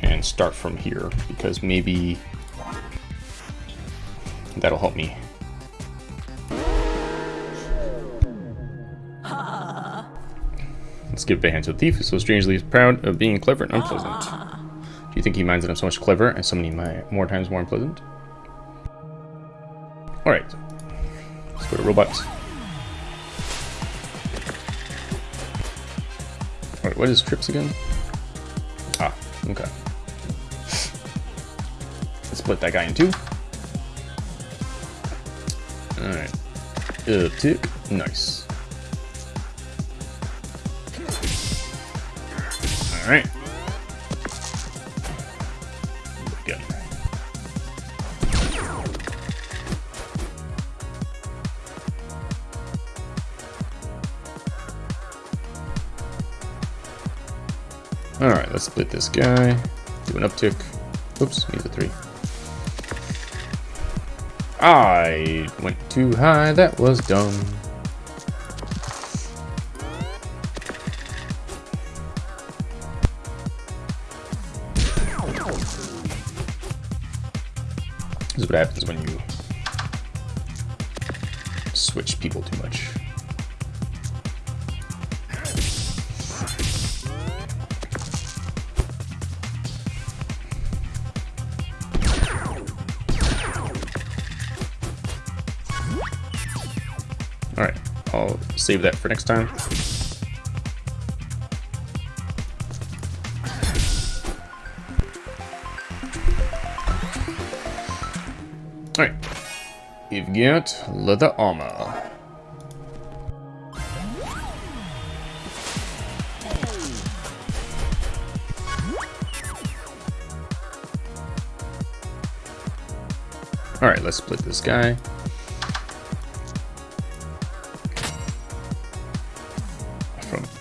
and start from here because maybe that'll help me. Let's give a hand to the thief who so strangely proud of being clever and unpleasant. Do you think he minds that I'm so much clever and so many more times more unpleasant? Alright. Let's go to robots. Alright, what is trips again? Ah, okay. Split that guy in two. Alright. Uptick. Nice. Alright. Good. Alright, let's split this guy. Do an uptick. Oops, needs a three. I went too high, that was dumb. Save that for next time. Alright, you've got leather armor. Alright, let's split this guy.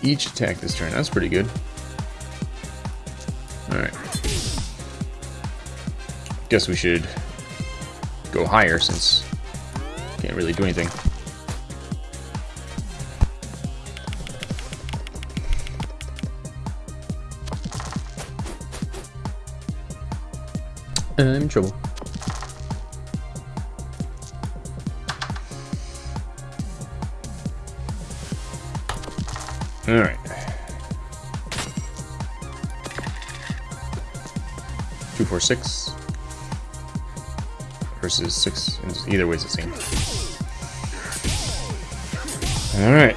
Each attack this turn. That's pretty good. Alright. Guess we should go higher since can't really do anything. I'm in trouble. Alright. Two, four, six. Versus six. Either way, it's the same. Alright.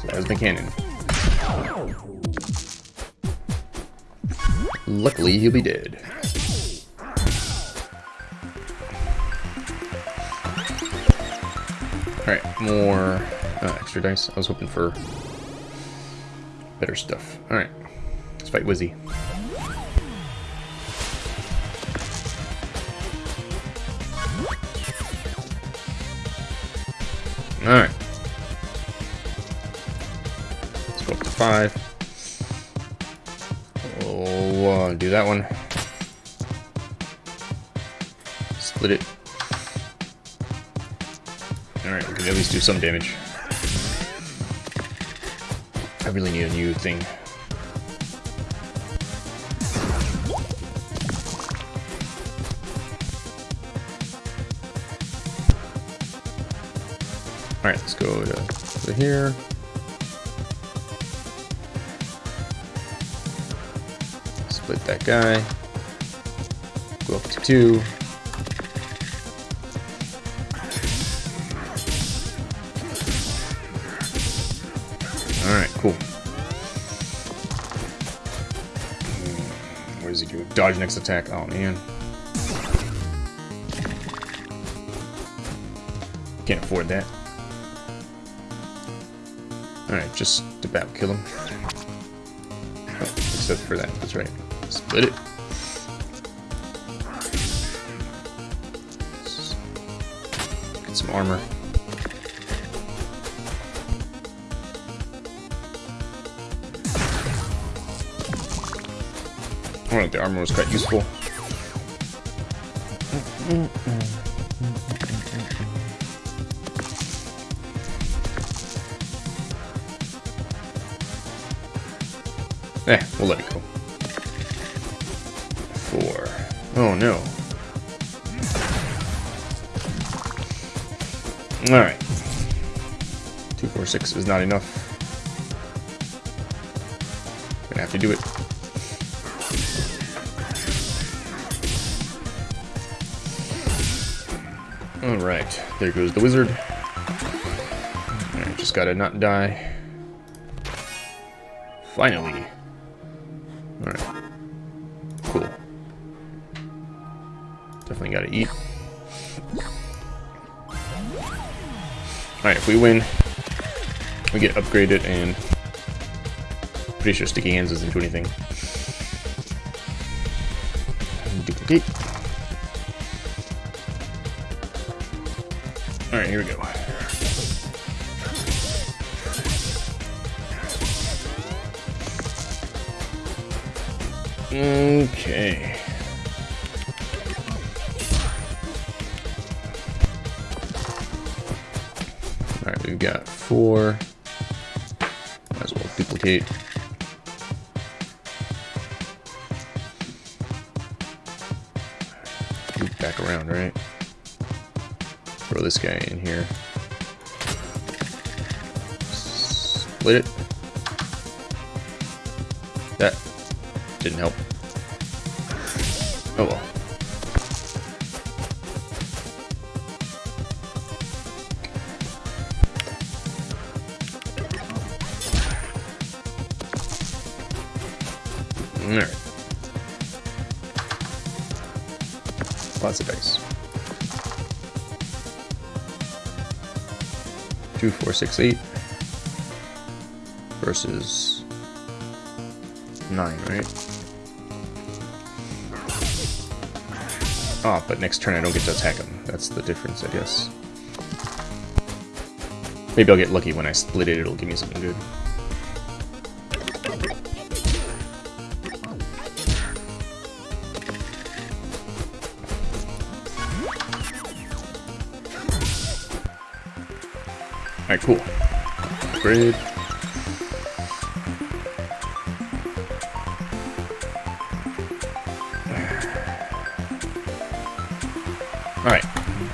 So that's the cannon. Luckily, he'll be dead. Alright, more uh, extra dice. I was hoping for better stuff. Alright, let's fight Wizzy. Alright. Let's go up to five. Oh, uh, do that one. Split it. Least do some damage. I really need a new thing. Alright, let's go to, to here. Split that guy. Go up to two. Dodge next attack. Oh, man. Can't afford that. Alright, just about kill him. Oh, except for that. That's right. Split it. Get some armor. Think the armor was quite useful. Eh, we'll let it go. Four. Oh no. Alright. Two, four, six is not enough. Gonna have to do it. Alright, there goes the wizard. Alright, just gotta not die. Finally. Alright. Cool. Definitely gotta eat. Alright, if we win, we get upgraded and pretty sure sticky hands doesn't do anything. Duplicate. Alright, here we go. Okay. Alright, we've got four. Might as well duplicate. This guy in here. Split it. That didn't help. Oh well. Alright. Lots of dice. Two, four, six, eight. Versus nine, right? Ah, oh, but next turn I don't get to attack him. That's the difference, I guess. Maybe I'll get lucky when I split it, it'll give me something good. Alright,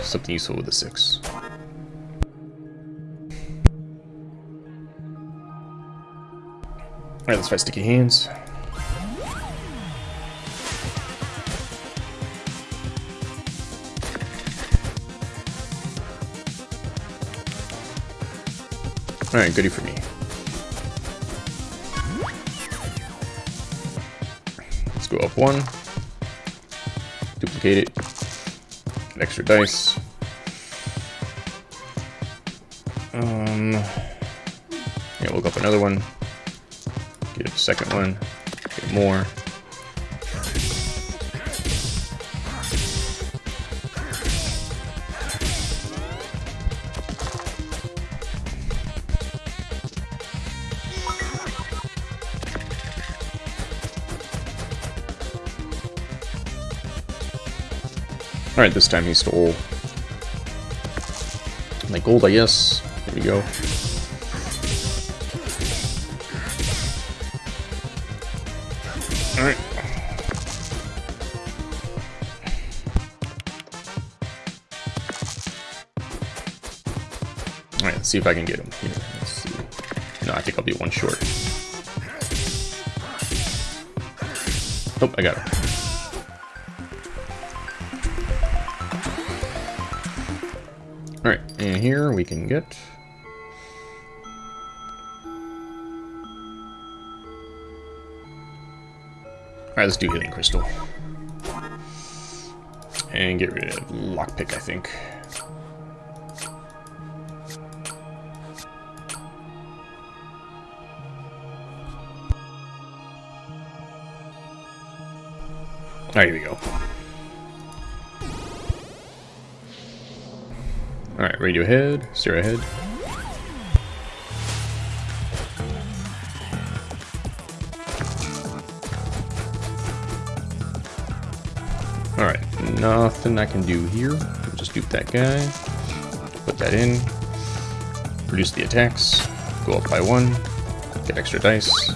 something useful with the six. Alright, let's fight sticky hands. Alright, goody for me. Let's go up one. Duplicate it. Get extra dice. Um, yeah, we'll go up another one. Get a second one. Get more. Alright, this time he stole my gold, I guess. There we go. Alright. Alright, let's see if I can get him here. Let's see. No, I think I'll be one short. Nope, I got him. Here we can get... Alright, let's do Healing Crystal. And get rid of Lockpick, I think. Alright, here we go. Radiohead, steer ahead. Alright, nothing I can do here. We'll just dupe that guy. Put that in. Reduce the attacks. Go up by one. Get extra dice.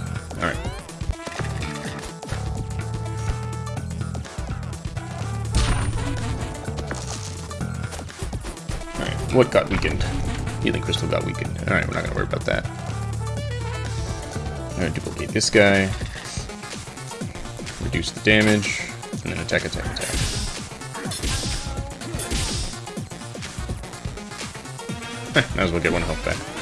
What got weakened? Healing crystal got weakened. Alright, we're not gonna worry about that. Duplicate this guy. Reduce the damage. And then attack, attack, attack. Might as well get one health back.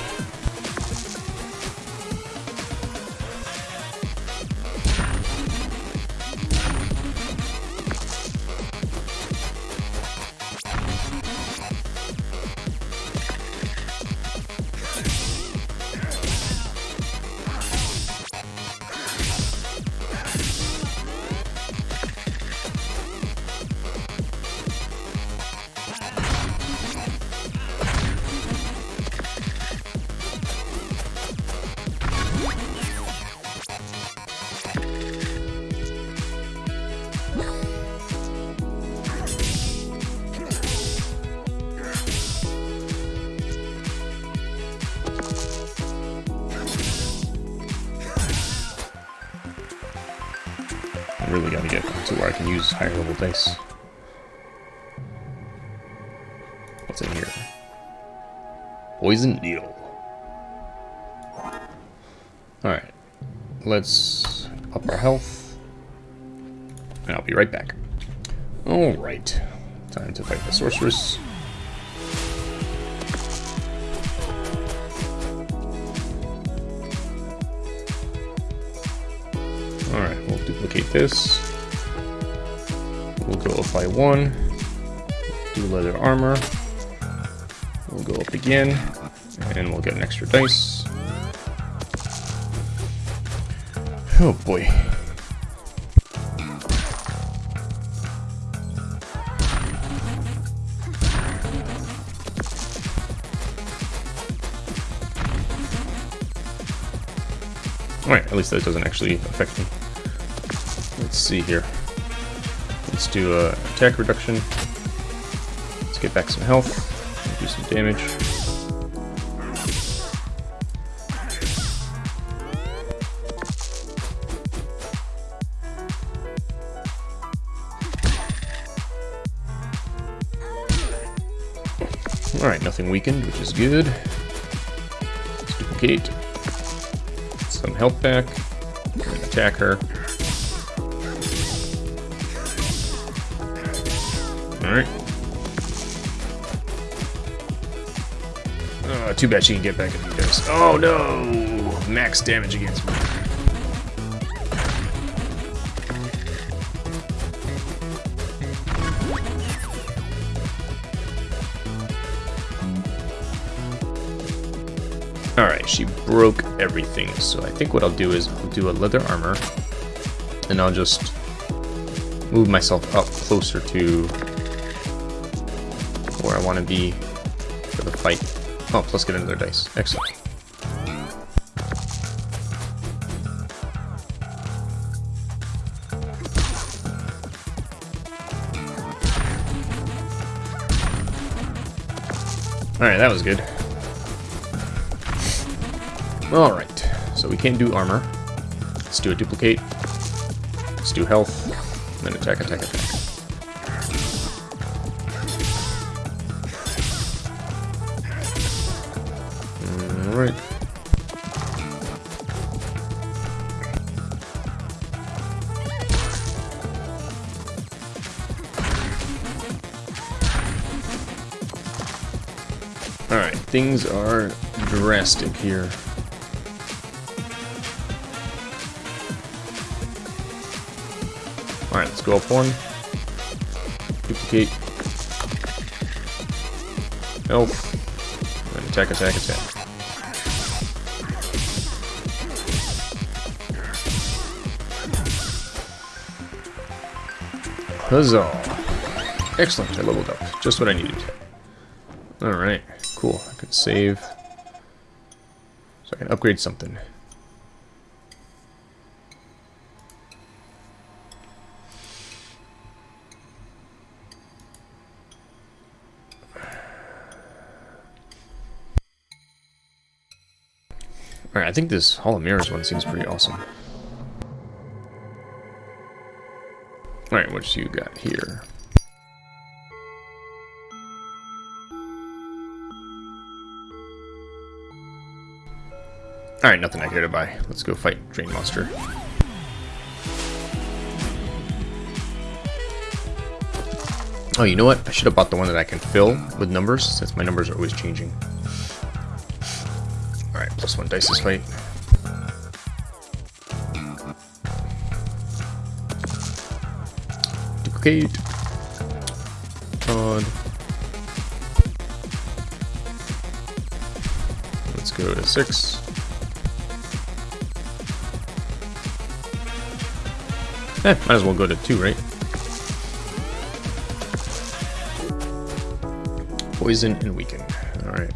Higher level dice. What's in here? Poison needle. Alright. Let's up our health. And I'll be right back. Alright. Time to fight the sorceress. Alright, we'll duplicate this. By one. Do leather armor. We'll go up again. And we'll get an extra dice. Oh boy. Alright, at least that doesn't actually affect me. Let's see here. Let's do a attack reduction. Let's get back some health. Do some damage. Alright, nothing weakened, which is good. Let's duplicate. Some health back. Attack her. Alright. Oh, too bad she can get back at you guys. Oh no! Max damage against me. Alright, she broke everything, so I think what I'll do is I'll do a leather armor, and I'll just move myself up closer to want to be for the fight. Oh, plus get another dice. Excellent. Alright, that was good. Alright, so we can't do armor. Let's do a duplicate. Let's do health. Then attack, attack, attack. Alright. Alright, things are drastic here. Alright, let's go up one. Duplicate. And attack, attack, attack. Huzzah! Excellent, I leveled up. Just what I needed. Alright, cool. I can save. So I can upgrade something. Alright, I think this Hall of Mirrors one seems pretty awesome. All right, what you got here? All right, nothing I care to buy. Let's go fight Drain Monster. Oh, you know what? I should have bought the one that I can fill with numbers, since my numbers are always changing. Alright, plus one dice this fight. Duplicate. Odd. Let's go to six. Eh, might as well go to two, right? Poison and weaken. Alright.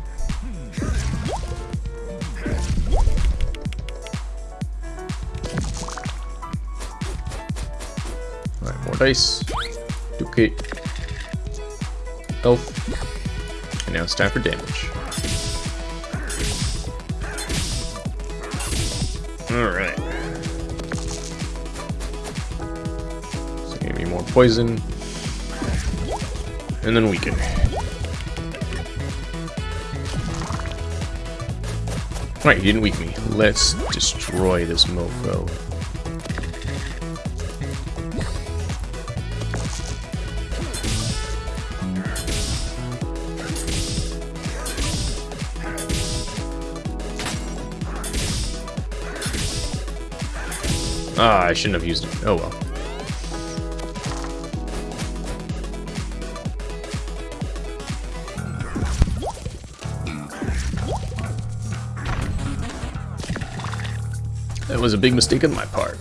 Dice. Duplicate. Health. And now it's time for damage. Alright. So give me more poison. And then weaken. Alright, you didn't weaken me. Let's destroy this mofo. Ah, I shouldn't have used it. Oh well. That was a big mistake on my part.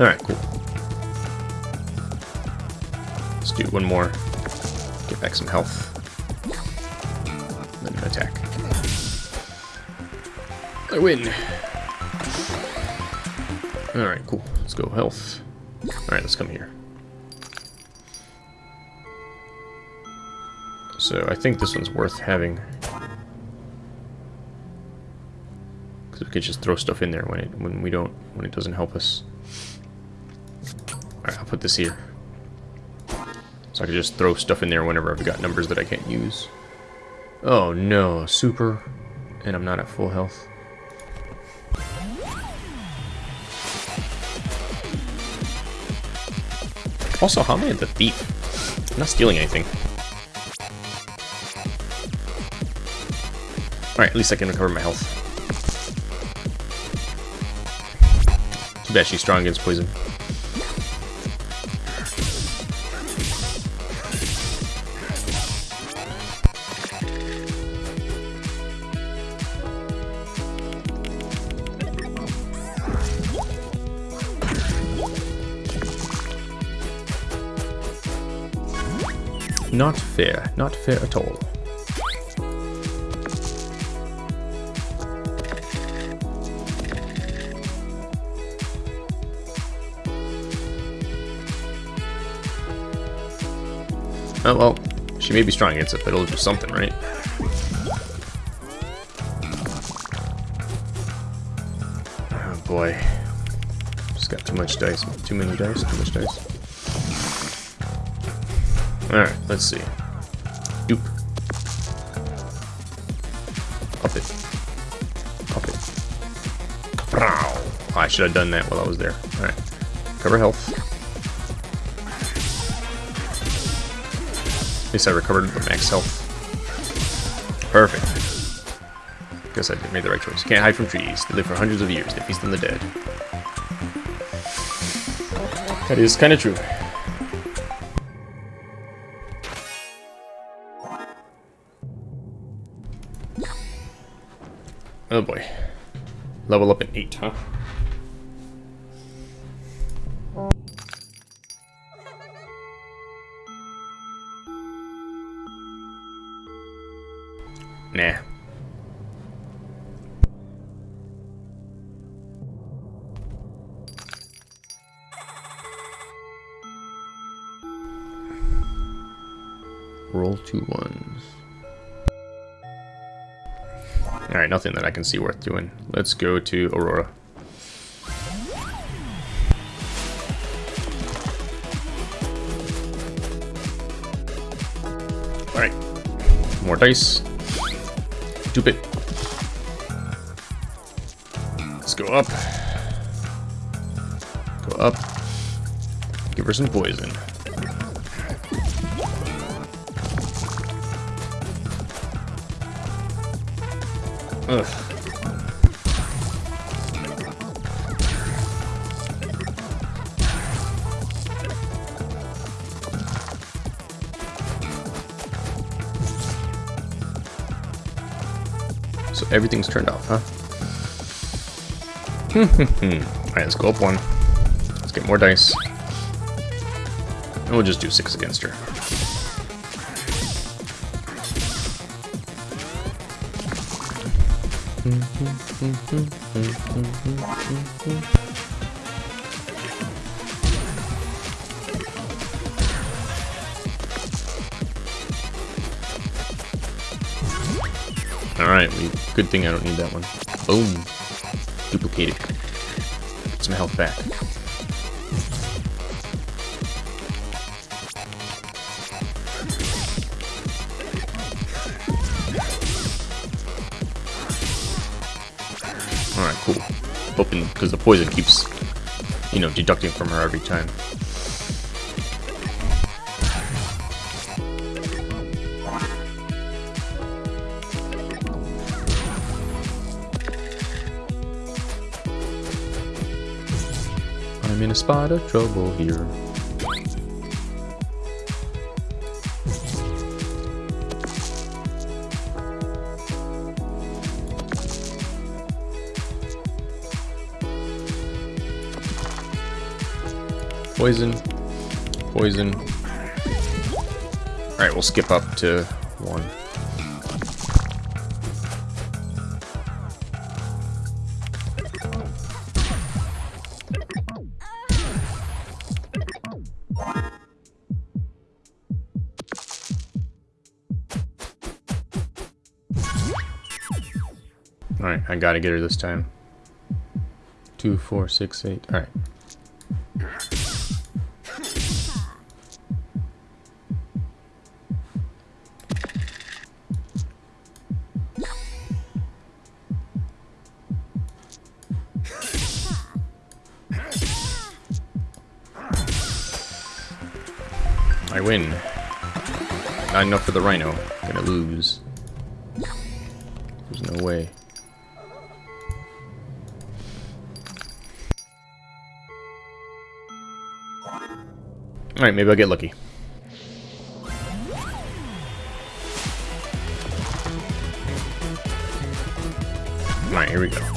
Alright, cool. Let's do one more. Some health. Then attack. I win! Alright, cool. Let's go health. Alright, let's come here. So I think this one's worth having. Because we could just throw stuff in there when it when we don't when it doesn't help us. Alright, I'll put this here. So I can just throw stuff in there whenever I've got numbers that I can't use. Oh no, super. And I'm not at full health. Also, how am I the thief? I'm not stealing anything. Alright, at least I can recover my health. Too bad she's strong against poison. Fair. Not fair at all. Oh, well, she may be strong against it, but it'll do something, right? Oh, boy. Just got too much dice. Too many dice? Too much dice. Alright, let's see. Oh, I should have done that while I was there. Alright. Cover health. At least I recovered the max health. Perfect. Guess I did made the right choice. Can't hide from trees. They live for hundreds of years. They feast on the dead. That is kind of true. Oh boy. Level up at 8, huh? Can see worth doing. Let's go to Aurora. Alright. More dice. Stupid. Let's go up. Go up. Give her some poison. Ugh. So everything's turned off, huh? Alright, let's go up one. Let's get more dice. And we'll just do six against her. Alright, good thing I don't need that one. Boom. Duplicated. Some health back. Hoping, because the poison keeps, you know, deducting from her every time. I'm in a spot of trouble here. Poison. Poison. Alright, we'll skip up to one. Alright, I gotta get her this time. Two, four, six, eight. Alright. Not enough for the rhino. Gonna lose. There's no way. Alright, maybe I'll get lucky. Alright, here we go.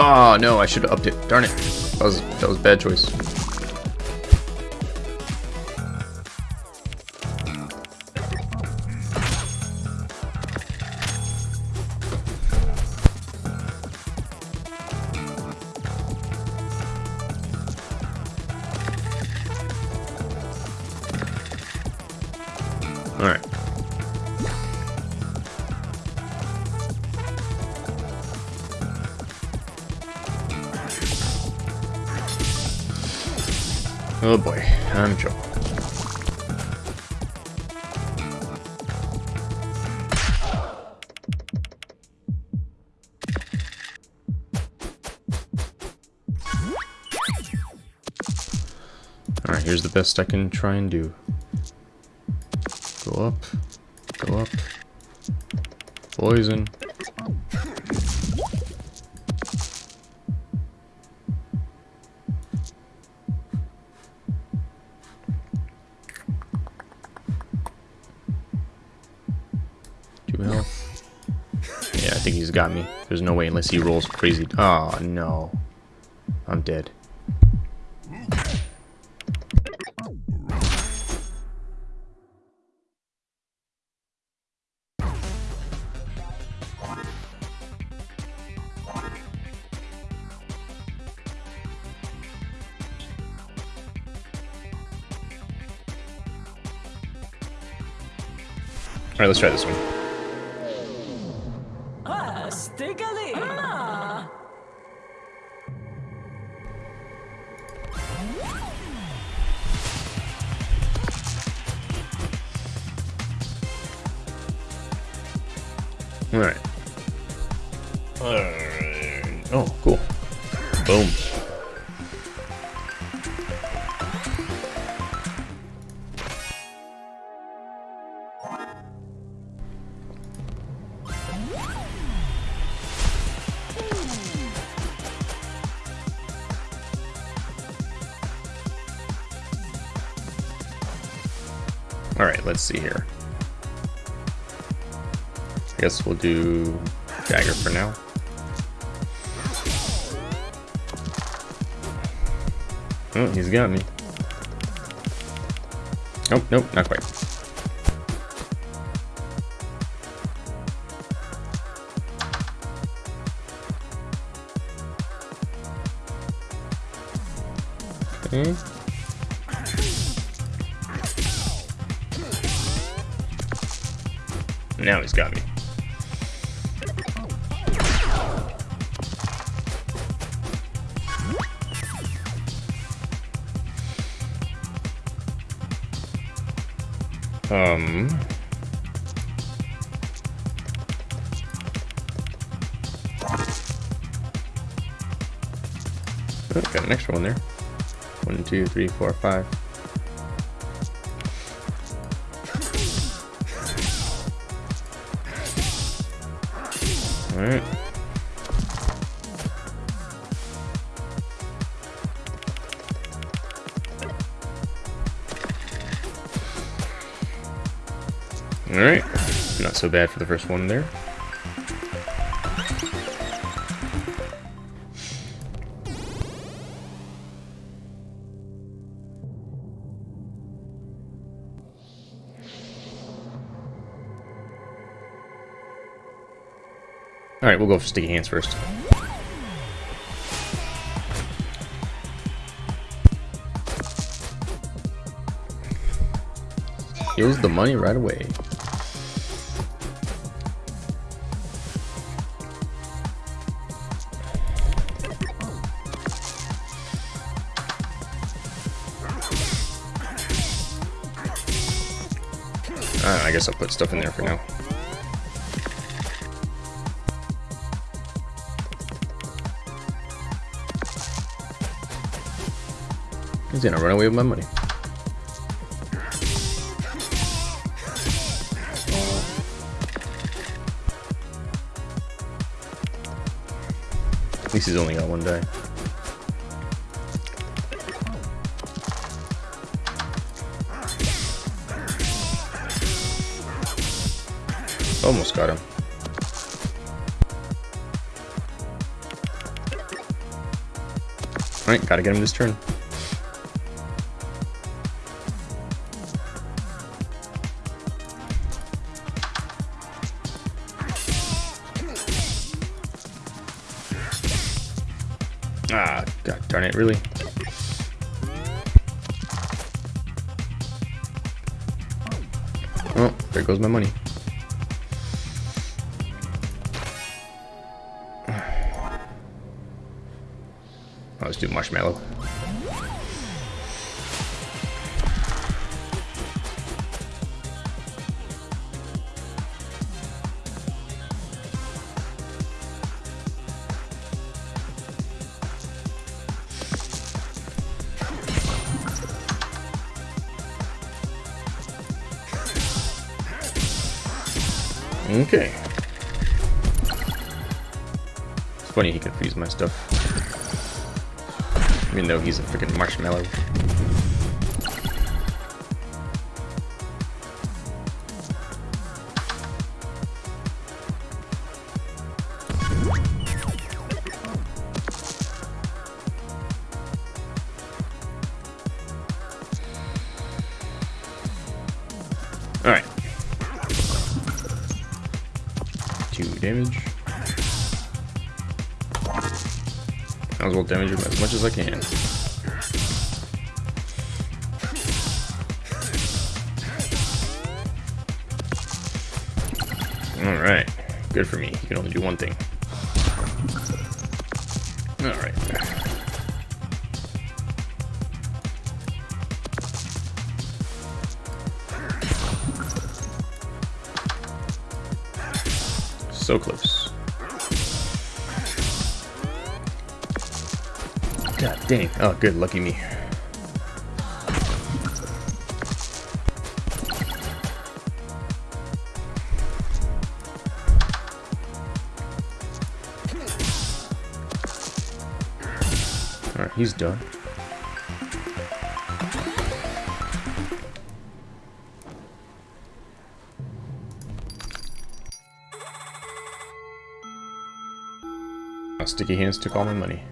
Oh no, I should have upped it. Darn it. That was that was bad choice. Here's the best I can try and do. Go up, go up. Poison. Two health. Yeah, I think he's got me. There's no way unless he rolls crazy. Oh, no. I'm dead. Let's try this one. See here. I guess we'll do dagger for now. Oh, he's got me. Nope, nope, not quite. Okay. Now he's got me. Um. Oh, got an extra one there. One, two, three, four, five. Alright. Not so bad for the first one there. Alright, we'll go for sticky hands first. Here's the money right away. Guess I'll put stuff in there for now. He's gonna run away with my money. At least he's only got one die. Almost got him. Alright, gotta get him this turn. Ah, god darn it, really? Oh, there goes my money. Let's do marshmallow. Okay. It's funny he can freeze my stuff. Even though he's a freaking marshmallow. Alright, good for me. You can only do one thing. Alright. So close. God dang. Oh, good. Lucky me. He's done. Sticky hands took all my money.